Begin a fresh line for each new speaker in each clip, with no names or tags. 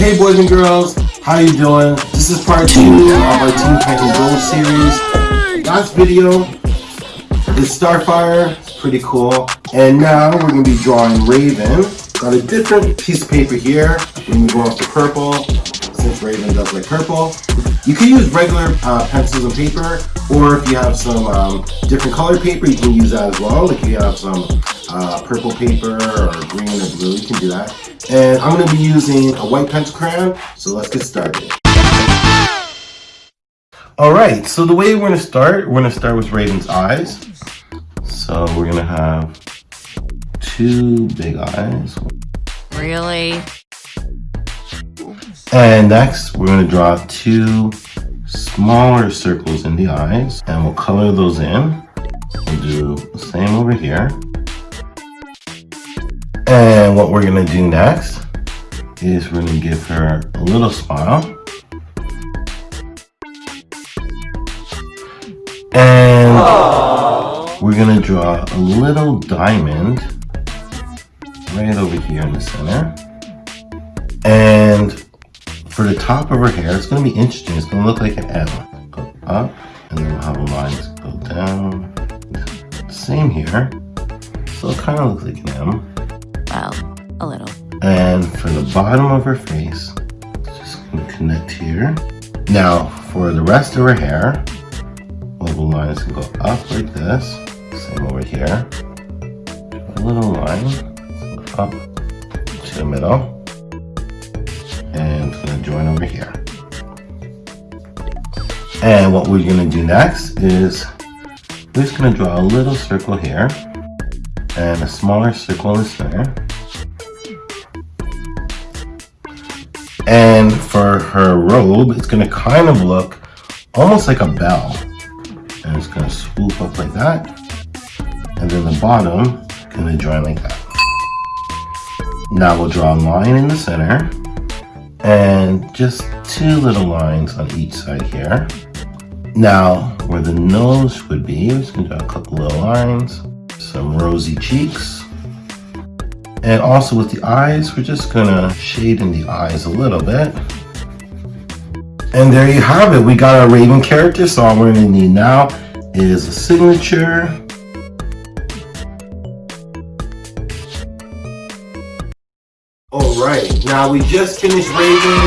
Hey boys and girls, how you doing? This is part two of our Teen Titans Go series. Last video is Starfire, pretty cool. And now we're gonna be drawing Raven. Got a different piece of paper here. We're gonna go off to purple, since Raven does like purple. You can use regular uh, pencils and paper, or if you have some um, different color paper, you can use that as well. Like if you have some uh, purple paper or green or blue, you can do that. And I'm going to be using a white pencil crayon, so let's get started. Alright, so the way we're going to start, we're going to start with Raven's eyes. So we're going to have two big eyes.
Really?
And next, we're going to draw two smaller circles in the eyes, and we'll color those in. We'll do the same over here. And what we're gonna do next is we're gonna give her a little smile. And Aww. we're gonna draw a little diamond right over here in the center. And for the top of her hair, it's gonna be interesting. It's gonna look like an M. Go up, and then we'll have lines go down. Same here. So it kind of looks like an M.
Well, a little.
And for the bottom of her face, just gonna connect here. Now, for the rest of her hair, little lines can go up like this. Same over here. A little line up to the middle. And gonna join over here. And what we're gonna do next is we're just gonna draw a little circle here and a smaller circle in the center. Eh? And for her robe, it's gonna kind of look almost like a bell. And it's gonna swoop up like that. And then the bottom, gonna join like that. Now we'll draw a line in the center and just two little lines on each side here. Now, where the nose would be, we're just gonna draw a couple little lines some rosy cheeks. And also with the eyes, we're just gonna shade in the eyes a little bit. And there you have it. We got our Raven character. So all we're gonna need now is a signature. All right, now we just finished Raven.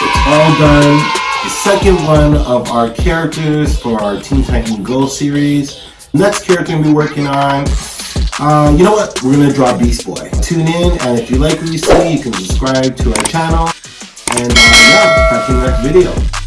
It's all done. The second one of our characters for our Teen Titan Go series. Next character we're working on, uh, you know what? We're gonna draw Beast Boy. Tune in, and if you like what you see, you can subscribe to our channel. And uh, yeah, catch you in the next video.